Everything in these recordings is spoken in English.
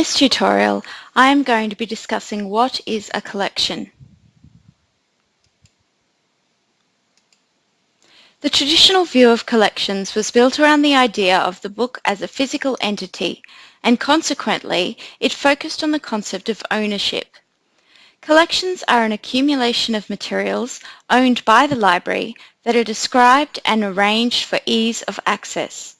this tutorial, I am going to be discussing what is a collection. The traditional view of collections was built around the idea of the book as a physical entity, and consequently, it focused on the concept of ownership. Collections are an accumulation of materials owned by the library that are described and arranged for ease of access.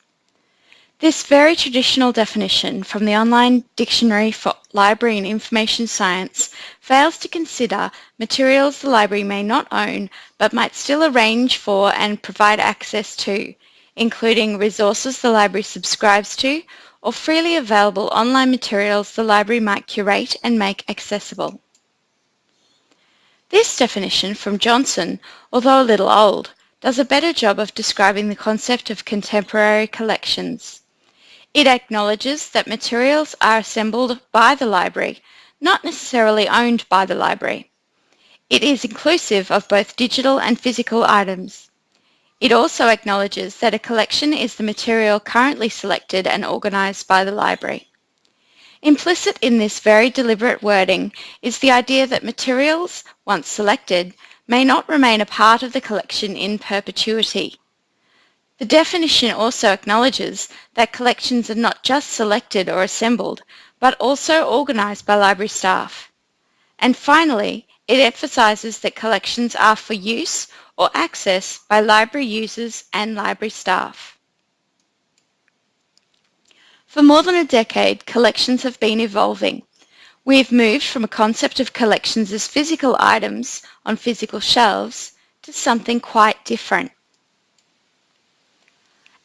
This very traditional definition from the online dictionary for library and information science fails to consider materials the library may not own but might still arrange for and provide access to, including resources the library subscribes to or freely available online materials the library might curate and make accessible. This definition from Johnson, although a little old, does a better job of describing the concept of contemporary collections. It acknowledges that materials are assembled by the library, not necessarily owned by the library. It is inclusive of both digital and physical items. It also acknowledges that a collection is the material currently selected and organised by the library. Implicit in this very deliberate wording is the idea that materials, once selected, may not remain a part of the collection in perpetuity. The definition also acknowledges that collections are not just selected or assembled, but also organised by library staff. And finally, it emphasises that collections are for use or access by library users and library staff. For more than a decade, collections have been evolving. We have moved from a concept of collections as physical items on physical shelves to something quite different.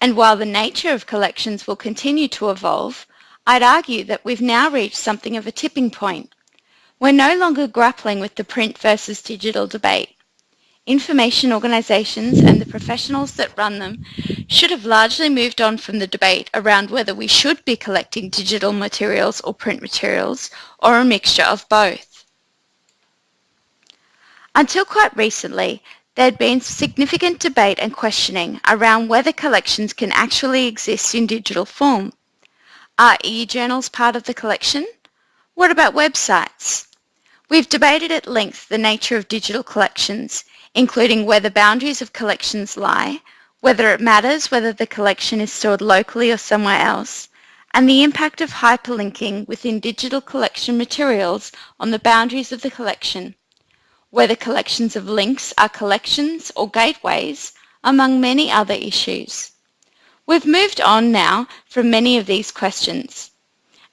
And while the nature of collections will continue to evolve, I'd argue that we've now reached something of a tipping point. We're no longer grappling with the print versus digital debate. Information organisations and the professionals that run them should have largely moved on from the debate around whether we should be collecting digital materials or print materials or a mixture of both. Until quite recently, there had been significant debate and questioning around whether collections can actually exist in digital form. Are e-journals part of the collection? What about websites? We've debated at length the nature of digital collections, including where the boundaries of collections lie, whether it matters whether the collection is stored locally or somewhere else, and the impact of hyperlinking within digital collection materials on the boundaries of the collection whether collections of links are collections or gateways, among many other issues. We've moved on now from many of these questions.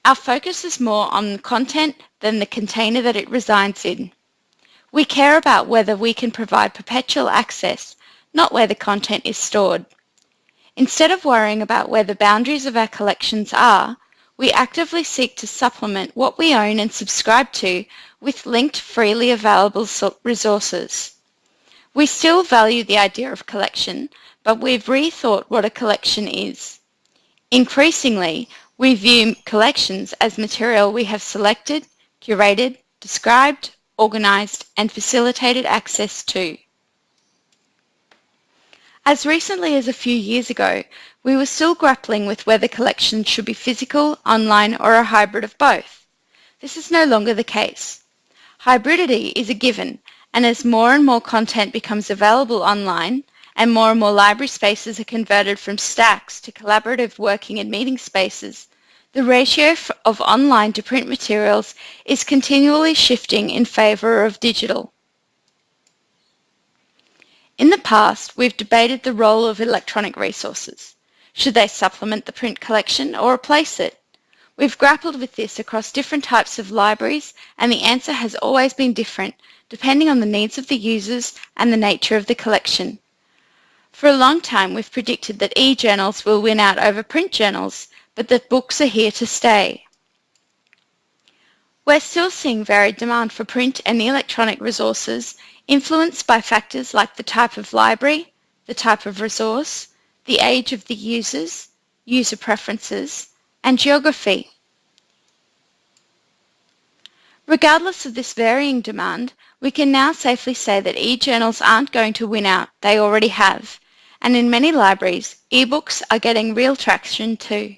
Our focus is more on the content than the container that it resides in. We care about whether we can provide perpetual access, not where the content is stored. Instead of worrying about where the boundaries of our collections are, we actively seek to supplement what we own and subscribe to with linked freely available resources. We still value the idea of collection, but we've rethought what a collection is. Increasingly, we view collections as material we have selected, curated, described, organised and facilitated access to. As recently as a few years ago, we were still grappling with whether collections should be physical, online or a hybrid of both. This is no longer the case. Hybridity is a given, and as more and more content becomes available online, and more and more library spaces are converted from stacks to collaborative working and meeting spaces, the ratio of online to print materials is continually shifting in favour of digital. In the past, we've debated the role of electronic resources. Should they supplement the print collection or replace it? We've grappled with this across different types of libraries and the answer has always been different depending on the needs of the users and the nature of the collection. For a long time we've predicted that e-journals will win out over print journals, but that books are here to stay. We're still seeing varied demand for print and electronic resources influenced by factors like the type of library, the type of resource, the age of the users, user preferences, and geography. Regardless of this varying demand, we can now safely say that e-journals aren't going to win out, they already have, and in many libraries, e-books are getting real traction too.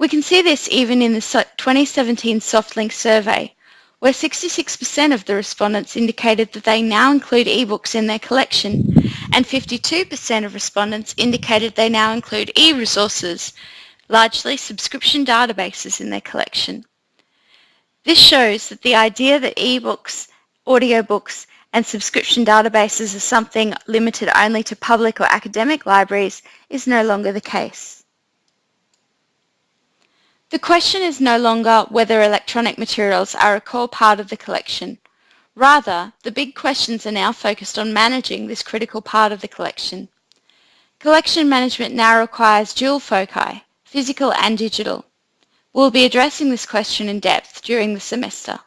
We can see this even in the 2017 SoftLink survey, where 66% of the respondents indicated that they now include ebooks in their collection and 52% of respondents indicated they now include e-resources, largely subscription databases in their collection. This shows that the idea that ebooks, audiobooks and subscription databases are something limited only to public or academic libraries is no longer the case. The question is no longer whether electronic materials are a core part of the collection. Rather, the big questions are now focused on managing this critical part of the collection. Collection management now requires dual foci, physical and digital. We'll be addressing this question in depth during the semester.